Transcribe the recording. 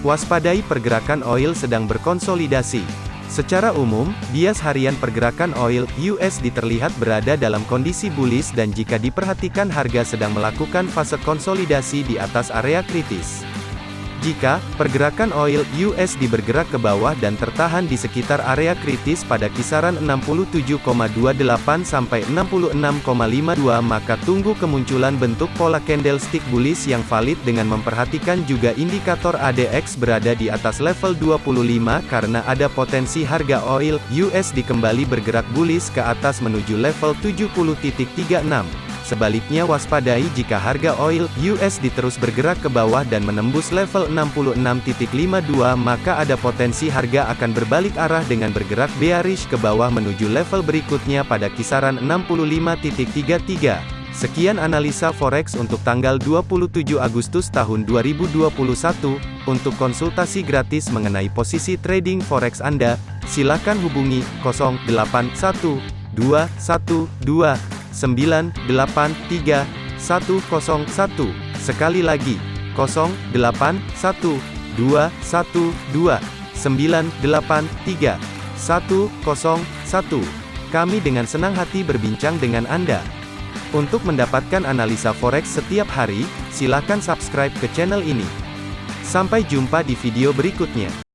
Waspadai pergerakan oil sedang berkonsolidasi. Secara umum, bias harian pergerakan oil USD terlihat berada dalam kondisi bullish dan jika diperhatikan harga sedang melakukan fase konsolidasi di atas area kritis. Jika pergerakan oil USD bergerak ke bawah dan tertahan di sekitar area kritis pada kisaran 67,28 sampai 66,52 maka tunggu kemunculan bentuk pola candlestick bullish yang valid dengan memperhatikan juga indikator ADX berada di atas level 25 karena ada potensi harga oil USD kembali bergerak bullish ke atas menuju level 70.36. Sebaliknya waspadai jika harga oil USD terus bergerak ke bawah dan menembus level 66.52 maka ada potensi harga akan berbalik arah dengan bergerak bearish ke bawah menuju level berikutnya pada kisaran 65.33. Sekian analisa forex untuk tanggal 27 Agustus tahun 2021. Untuk konsultasi gratis mengenai posisi trading forex Anda, silakan hubungi 081212 983 101. Sekali lagi, 081212 983 101. Kami dengan senang hati berbincang dengan Anda. Untuk mendapatkan analisa forex setiap hari, silakan subscribe ke channel ini. Sampai jumpa di video berikutnya.